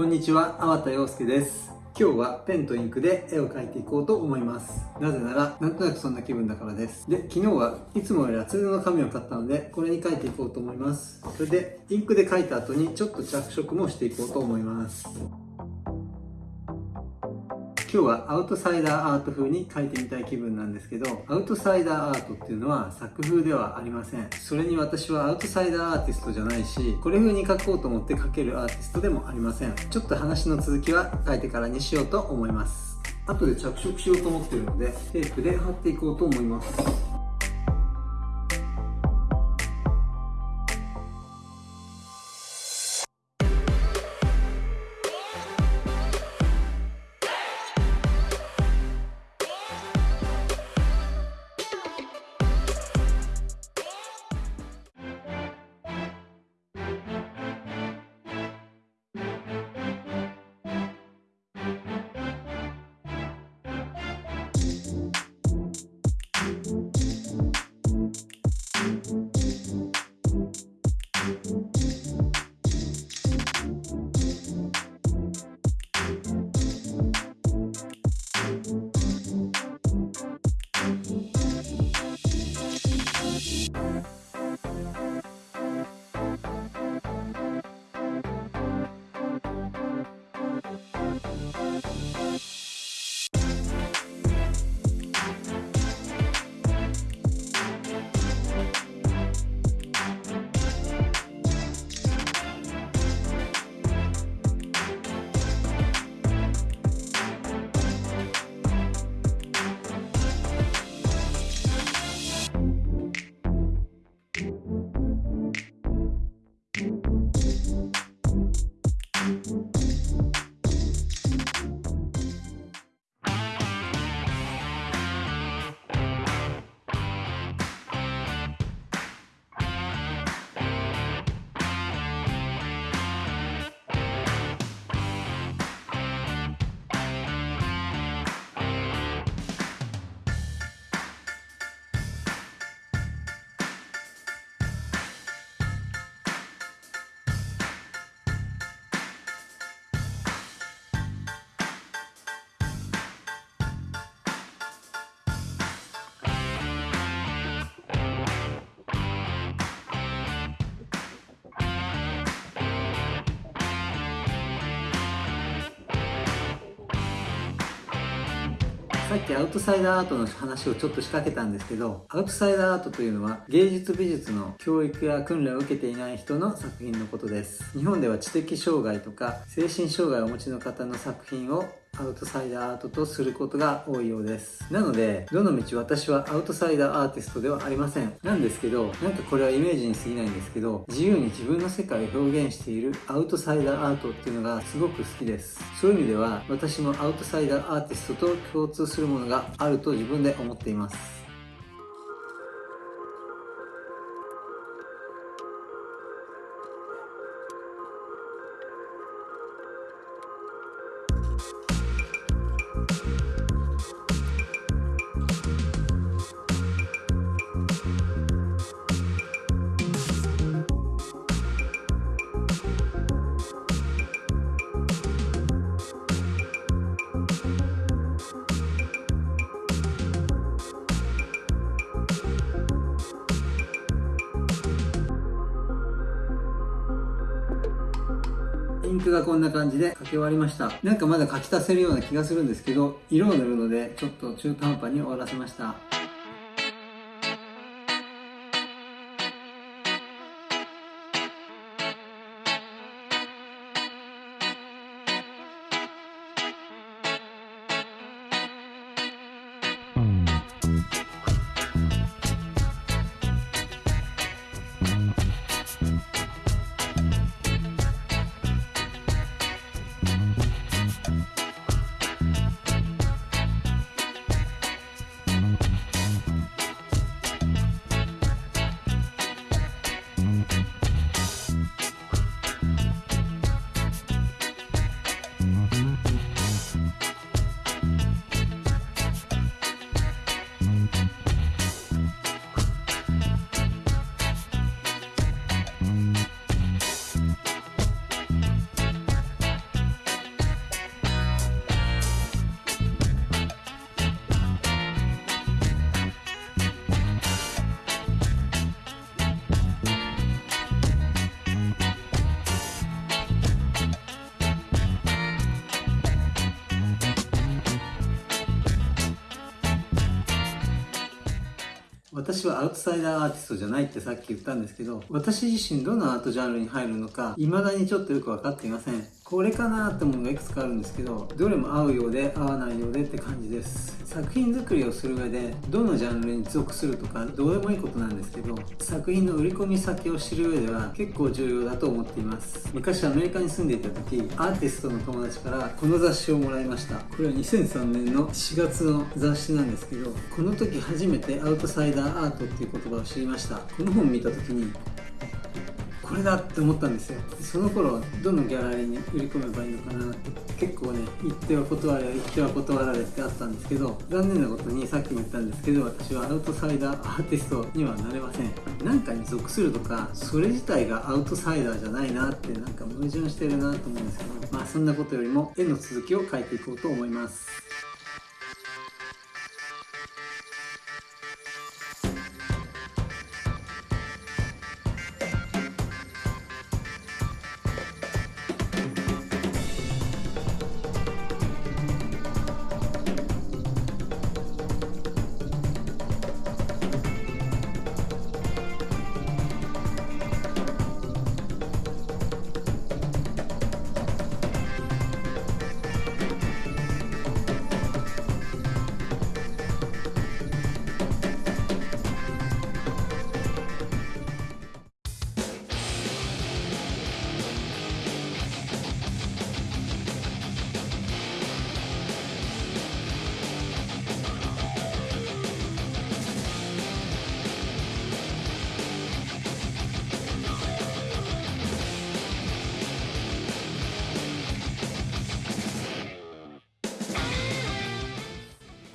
こんにちは、粟田洋介です。今日はペンとインクで絵を描いていこうと思います。なぜなら、なんとなくそんな気分だからです。で、昨日はいつもより厚手の紙を買ったので、これに描いていこうと思います。それで、インクで描いた後にちょっと着色もしていこうと思います。今日はアウトサイダーアート風に描いてみたい気分なんですけど、アウトサイダーアートっていうのは作風ではありません。それに私はアウトサイダーアーティストじゃないし、これ風に描こうと思って描けるアーティストでもありません。ちょっと話の続きは描いてからにしようと思います。後で着色しようと思ってるので、テープで貼っていこうと思います。さっきアウトサイダーアートの話をちょっとしかけたんですけど、アウトサイダーアートというのは芸術美術の教育や訓練を受けていない人の作品のことです。日本では知的障害とか精神障害をお持ちの方の作品をアウトサイダーアートとすることが多いようです。なので、どの道私はアウトサイダーアーティストではありません。なんですけど、なんかこれはイメージに過ぎないんですけど、自由に自分の世界を表現しているアウトサイダーアートっていうのがすごく好きです。そういう意味では、私もアウトサイダーアーティストと共通するものがあると自分で思っています。インクがこんな感じで書き終わりました。なんかまだ書き足せるような気がするんですけど、色を塗るのでちょっと中途半端に終わらせました。私はアウトサイダーアーティストじゃないってさっき言ったんですけど、私自身どのアートジャンルに入るのか、未だにちょっとよくわかっていません。これかなってものがいくつかあるんですけど、どれも合うようで合わないようでって感じです。作品作りをする上で、どのジャンルに属するとか、どうでもいいことなんですけど、作品の売り込み先を知る上では結構重要だと思っています。昔アメリカに住んでいた時、アーティストの友達からこの雑誌をもらいました。これは2003年の4月の雑誌なんですけど、この時初めてアウトサイダーアートっていう言葉を知りました。この本見た時に、これだって思ったんですよ。その頃どのギャラリーに売り込めばいいのかなって結構ね言っては断れ言っては断られってあったんですけど残念なことにさっきも言ったんですけど私はアウトサイダーアーティストにはなれません。何かに属するとかそれ自体がアウトサイダーじゃないなってなんか矛盾してるなと思うんですけどまあそんなことよりも絵の続きを描いていこうと思います。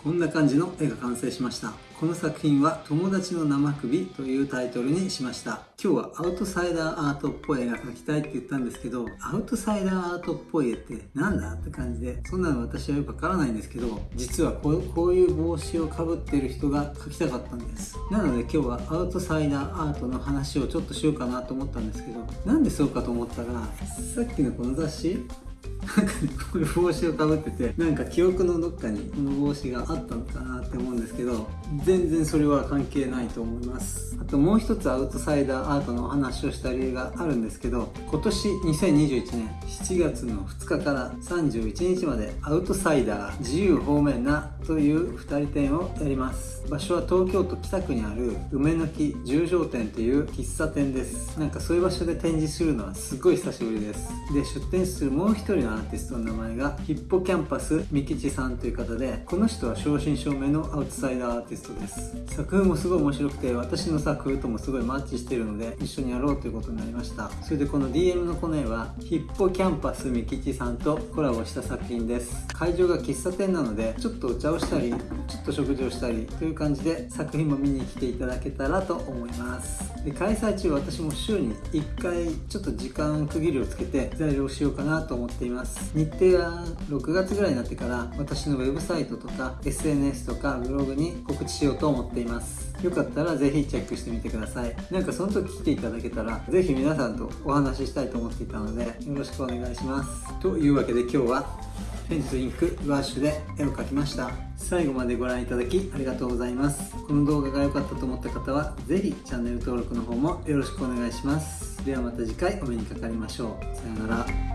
こんな感じの絵が完成しました。この作品は友達の生首というタイトルにしました。今日はアウトサイダーアートっぽい絵が描きたいって言ったんですけど、アウトサイダーアートっぽい絵ってなんだって感じで、そんなの私はよくわからないんですけど、実はこうこういう帽子をかぶってる人が描きたかったんです。なので今日はアウトサイダーアートの話をちょっとしようかなと思ったんですけど、なんでそうかと思ったら、さっきのこの雑誌なんかね、こういう帽子をかぶってて、なんか記憶のどっかにこの帽子があったのかなって思うんですけど、全然それは関係ないと思います。あともう一つアウトサイダーアートのお話をした理由があるんですけど、今年2021年7月の2日から31日までアウトサイダー自由方面なという2人展をやります。場所は東京都北区にある梅の木十条店という喫茶店です。なんかそういう場所で展示するのはすごい久しぶりです。で、出展するもう一人のアーティストの名前がヒッポキャンパス三吉さんという方で、この人は正真正銘のアウトサイダーアーティストです。作風もすごい面白くて、私の作風ともすごいマッチしてるので、一緒にやろうということになりました。それでこの DM のこの絵は、ヒッポキャンパス三吉さんとコラボした作品です。会場が喫茶店なので、ちょっとお茶をしたり、ちょっと食事をしたりという感じで作品も見に来ていただけたらと思いますで開催中私も週に1回ちょっと時間区切りをつけて材料をしようかなと思っていますます。日程が6月ぐらいになってから私のウェブサイトとか SNS とかブログに告知しようと思っています。よかったらぜひチェックしてみてください。なんかその時来ていただけたらぜひ皆さんとお話ししたいと思っていたのでよろしくお願いします。というわけで今日はペンとインクワッシュで絵を描きました。最後までご覧いただきありがとうございます。この動画が良かったと思った方は是非チャンネル登録の方もよろしくお願いします。ではまた次回お目にかかりましょう。さようなら。